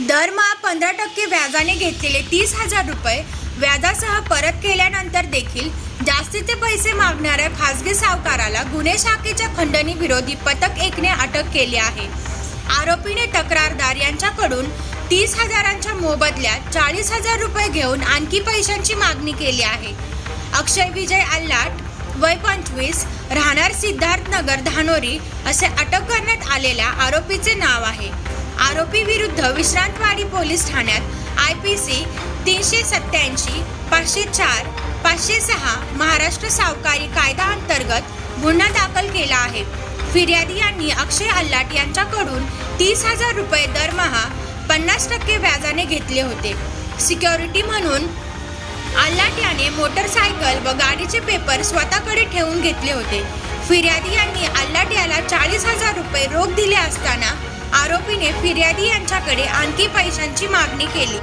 दरमहा पंधरा टक्के व्याजाने घेतलेले तीस हजार रुपये व्याजासह परत केल्यानंतर देखील जास्तीचे पैसे मागणाऱ्या खासगी सावकाराला गुन्हे शाखेच्या खंडणी विरोधी पथक एकने अटक केली आहे. आरोपीने तक्रारदार यांच्याकडून तीस हजारांच्या मोबदल्यात चाळीस हजार रुपये घेऊन आणखी पैशांची मागणी केली आहे. अक्षय विजय अल्लाट वय पंचवीस राहणार सिद्धार्थ नगर धानोरी असे अटक करण्यात आलेल्या आरोपीचे नाव आहे. आरोपी विरुद्ध विश्रांतवाडी पोलीस ठाण्यात आय पी सी तीनशे सत्याऐंशी पाचशे चार पाचशे सहा महाराष्ट्र सावकारी कायदा अंतर्गत गुन्हा दाखल केला आहे. फिर्यादी यांनी अक्षय अल्लाट यांच्याकडून तीस हजार रुपये दरमहा पन्नास टक्के व्याजाने घेतले होते. सिक्युरिटी म्हणून अल्लाट याने मोटरसायकल व गाडीचे पेपर स्वतःकडे ठेवून घेतले होते. फिर्यादी यांनी अल्लाट याला चाळीस हजार रुपये रोख दिले असताना आरोपीने फिर्यादी यांच्याकडे आणखी पैशांची मागणी केली.